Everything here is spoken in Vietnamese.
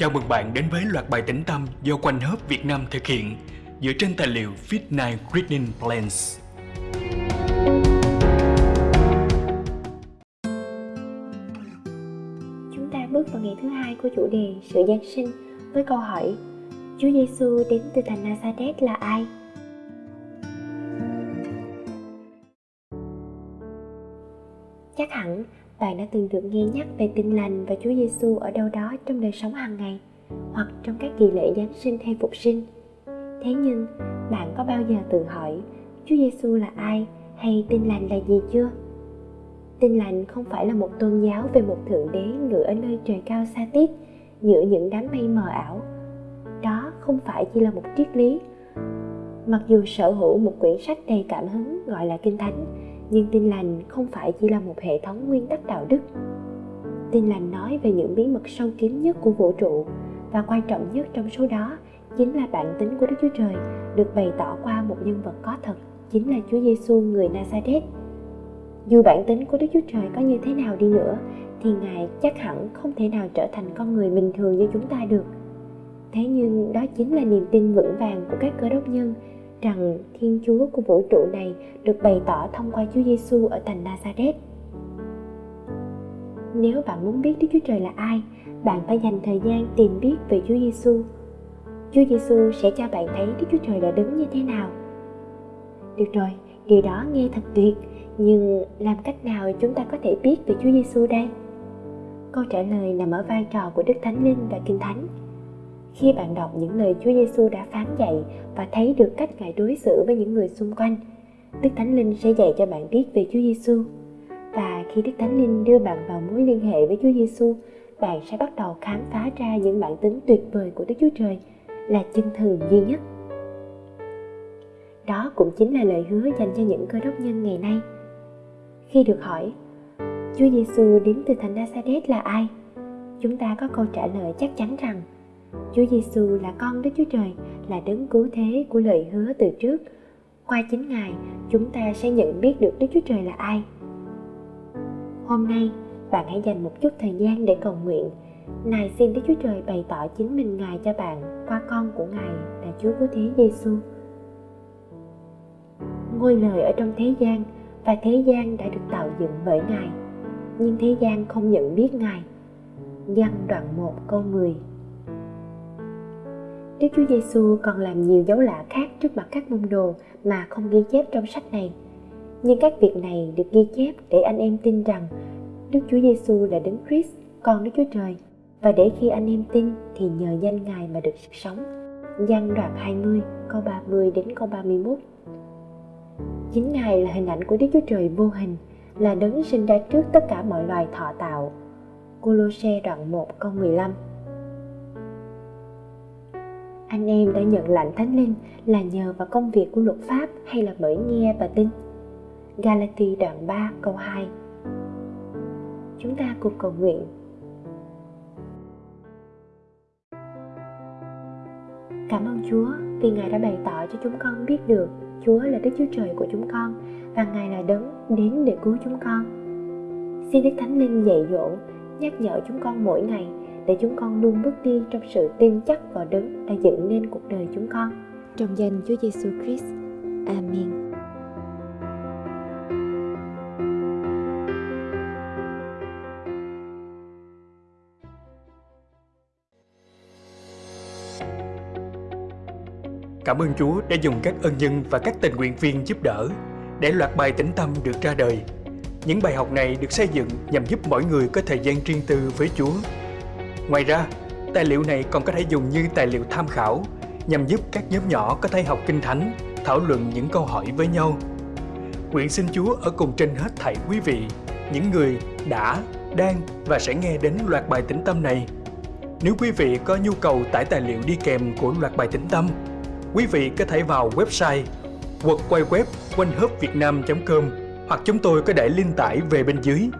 Chào mừng bạn đến với loạt bài tĩnh tâm do Quanh Hớp Việt Nam thực hiện dựa trên tài liệu Fit 9 Reading Plans. Chúng ta bước vào ngày thứ hai của chủ đề sự Giáng sinh với câu hỏi, Chúa Giêsu đến từ thành Nazareth là ai? Chắc hẳn bạn đã từng được nghe nhắc về tin lành và Chúa Giêsu ở đâu đó trong đời sống hàng ngày hoặc trong các kỳ lễ Giáng sinh hay phục sinh. Thế nhưng, bạn có bao giờ tự hỏi Chúa Giêsu là ai hay tin lành là gì chưa? Tin lành không phải là một tôn giáo về một thượng đế ngự ở nơi trời cao xa tít giữa những đám mây mờ ảo. Đó không phải chỉ là một triết lý. Mặc dù sở hữu một quyển sách đầy cảm hứng gọi là Kinh Thánh, nhưng tin lành không phải chỉ là một hệ thống nguyên tắc đạo đức tin lành nói về những bí mật sâu kín nhất của vũ trụ, và quan trọng nhất trong số đó chính là bản tính của Đức Chúa Trời được bày tỏ qua một nhân vật có thật, chính là Chúa Giêsu người Nazareth. Dù bản tính của Đức Chúa Trời có như thế nào đi nữa, thì Ngài chắc hẳn không thể nào trở thành con người bình thường như chúng ta được. Thế nhưng đó chính là niềm tin vững vàng của các cơ đốc nhân rằng Thiên Chúa của vũ trụ này được bày tỏ thông qua Chúa Giêsu ở thành Nazareth. Nếu bạn muốn biết Đức Chúa Trời là ai, bạn phải dành thời gian tìm biết về Chúa Giêsu. Chúa Giêsu sẽ cho bạn thấy Đức Chúa Trời là đứng như thế nào. Được rồi, điều đó nghe thật tuyệt, nhưng làm cách nào chúng ta có thể biết về Chúa Giêsu đây? Câu trả lời nằm ở vai trò của Đức Thánh Linh và Kinh Thánh khi bạn đọc những lời Chúa Giêsu đã phán dạy và thấy được cách Ngài đối xử với những người xung quanh, Đức Thánh Linh sẽ dạy cho bạn biết về Chúa Giêsu. Và khi Đức Thánh Linh đưa bạn vào mối liên hệ với Chúa Giêsu, bạn sẽ bắt đầu khám phá ra những bản tính tuyệt vời của Đức Chúa Trời là chân thần duy nhất. Đó cũng chính là lời hứa dành cho những cơ đốc nhân ngày nay. Khi được hỏi, Chúa Giêsu đến từ thành Nazareth là ai? Chúng ta có câu trả lời chắc chắn rằng Chúa Giêsu là con Đức Chúa Trời, là đấng cứu thế của lời hứa từ trước. Qua chính Ngài, chúng ta sẽ nhận biết được Đức Chúa Trời là ai. Hôm nay, bạn hãy dành một chút thời gian để cầu nguyện. Này xin Đức Chúa Trời bày tỏ chính mình Ngài cho bạn qua con của Ngài là Chúa Cứu Thế Giêsu. Ngôi lời ở trong thế gian và thế gian đã được tạo dựng bởi Ngài, nhưng thế gian không nhận biết Ngài. Giăng đoạn 1 câu 10 Đức Chúa Giêsu còn làm nhiều dấu lạ khác trước mặt các môn đồ mà không ghi chép trong sách này. Nhưng các việc này được ghi chép để anh em tin rằng Đức Chúa Giêsu là Đấng Christ, con Đức Chúa Trời và để khi anh em tin thì nhờ danh Ngài mà được sống. Giăng đoạn 20 câu 30 đến câu 31 Chính Ngài là hình ảnh của Đức Chúa Trời vô hình, là đấng sinh ra trước tất cả mọi loài thọ tạo. Cô Lô-xê đoạn 1 câu 15 anh em đã nhận lãnh thánh linh là nhờ vào công việc của luật pháp hay là bởi nghe và tin? Galati đoạn 3 câu 2 Chúng ta cùng cầu nguyện. Cảm ơn Chúa vì Ngài đã bày tỏ cho chúng con biết được Chúa là Đức Chúa Trời của chúng con và Ngài là đấng đến để cứu chúng con. Xin Đức Thánh Linh dạy dỗ, nhắc nhở chúng con mỗi ngày để chúng con luôn bước đi trong sự tin chắc vào đấng đã dựng nên cuộc đời chúng con. Trong danh Chúa Giêsu Christ. Amen. Cảm ơn Chúa đã dùng các ân nhân và các tình nguyện viên giúp đỡ để loạt bài tĩnh tâm được ra đời. Những bài học này được xây dựng nhằm giúp mỗi người có thời gian riêng tư với Chúa Ngoài ra, tài liệu này còn có thể dùng như tài liệu tham khảo nhằm giúp các nhóm nhỏ có thể học kinh thánh, thảo luận những câu hỏi với nhau. Nguyện xin Chúa ở cùng trên hết thảy quý vị, những người đã, đang và sẽ nghe đến loạt bài tĩnh tâm này. Nếu quý vị có nhu cầu tải tài liệu đi kèm của loạt bài tĩnh tâm, quý vị có thể vào website hoặc quay web quanh com hoặc chúng tôi có để link tải về bên dưới